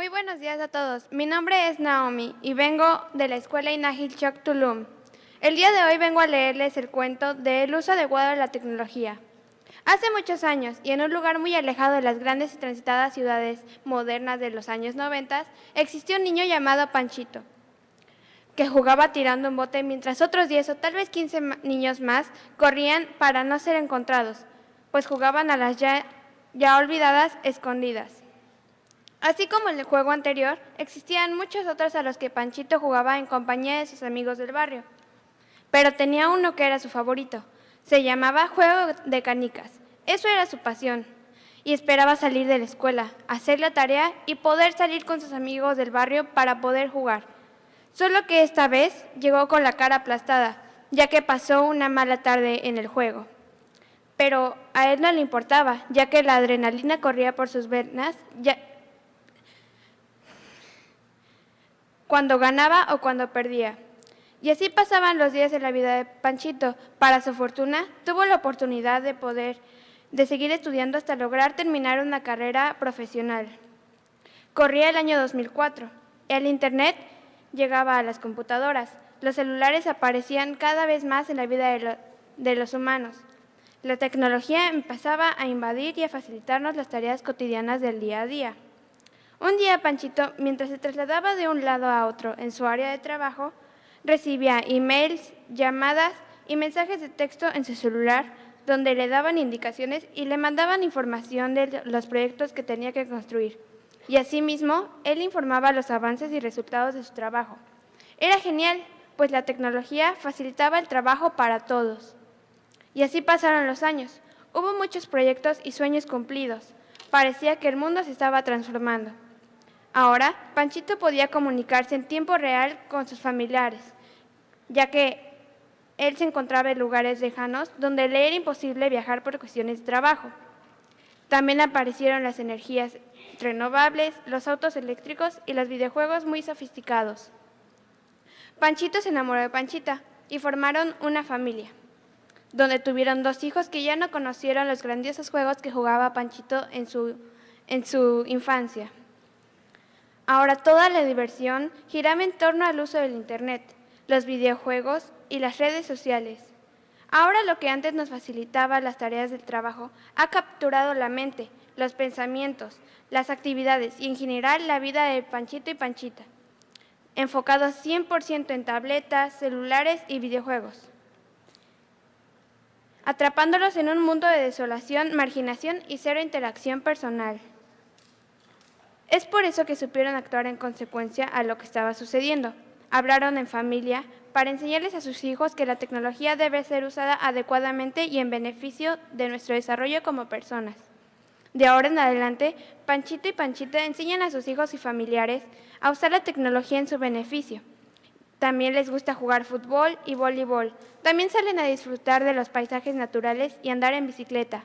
Muy buenos días a todos. Mi nombre es Naomi y vengo de la Escuela Inagil Chok Tulum. El día de hoy vengo a leerles el cuento del uso adecuado de la tecnología. Hace muchos años, y en un lugar muy alejado de las grandes y transitadas ciudades modernas de los años 90, existió un niño llamado Panchito, que jugaba tirando un bote mientras otros 10 o tal vez 15 niños más corrían para no ser encontrados, pues jugaban a las ya olvidadas escondidas. Así como en el juego anterior, existían muchos otros a los que Panchito jugaba en compañía de sus amigos del barrio. Pero tenía uno que era su favorito. Se llamaba Juego de Canicas. Eso era su pasión. Y esperaba salir de la escuela, hacer la tarea y poder salir con sus amigos del barrio para poder jugar. Solo que esta vez llegó con la cara aplastada, ya que pasó una mala tarde en el juego. Pero a él no le importaba, ya que la adrenalina corría por sus venas, cuando ganaba o cuando perdía. Y así pasaban los días de la vida de Panchito. Para su fortuna, tuvo la oportunidad de poder de seguir estudiando hasta lograr terminar una carrera profesional. Corría el año 2004. El Internet llegaba a las computadoras. Los celulares aparecían cada vez más en la vida de, de los humanos. La tecnología empezaba a invadir y a facilitarnos las tareas cotidianas del día a día. Un día Panchito, mientras se trasladaba de un lado a otro en su área de trabajo, recibía emails, llamadas y mensajes de texto en su celular donde le daban indicaciones y le mandaban información de los proyectos que tenía que construir. Y asimismo, él informaba los avances y resultados de su trabajo. Era genial, pues la tecnología facilitaba el trabajo para todos. Y así pasaron los años. Hubo muchos proyectos y sueños cumplidos. Parecía que el mundo se estaba transformando. Ahora, Panchito podía comunicarse en tiempo real con sus familiares, ya que él se encontraba en lugares lejanos donde le era imposible viajar por cuestiones de trabajo. También aparecieron las energías renovables, los autos eléctricos y los videojuegos muy sofisticados. Panchito se enamoró de Panchita y formaron una familia, donde tuvieron dos hijos que ya no conocieron los grandiosos juegos que jugaba Panchito en su, en su infancia. Ahora toda la diversión giraba en torno al uso del Internet, los videojuegos y las redes sociales. Ahora lo que antes nos facilitaba las tareas del trabajo ha capturado la mente, los pensamientos, las actividades y en general la vida de Panchito y Panchita, enfocados 100% en tabletas, celulares y videojuegos, atrapándolos en un mundo de desolación, marginación y cero interacción personal. Es por eso que supieron actuar en consecuencia a lo que estaba sucediendo. Hablaron en familia para enseñarles a sus hijos que la tecnología debe ser usada adecuadamente y en beneficio de nuestro desarrollo como personas. De ahora en adelante, Panchito y Panchita enseñan a sus hijos y familiares a usar la tecnología en su beneficio. También les gusta jugar fútbol y voleibol. También salen a disfrutar de los paisajes naturales y andar en bicicleta.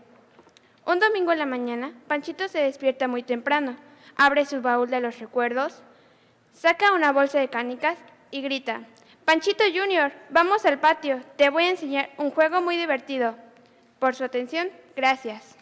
Un domingo en la mañana, Panchito se despierta muy temprano abre su baúl de los recuerdos, saca una bolsa de canicas y grita, Panchito Junior, vamos al patio, te voy a enseñar un juego muy divertido. Por su atención, gracias.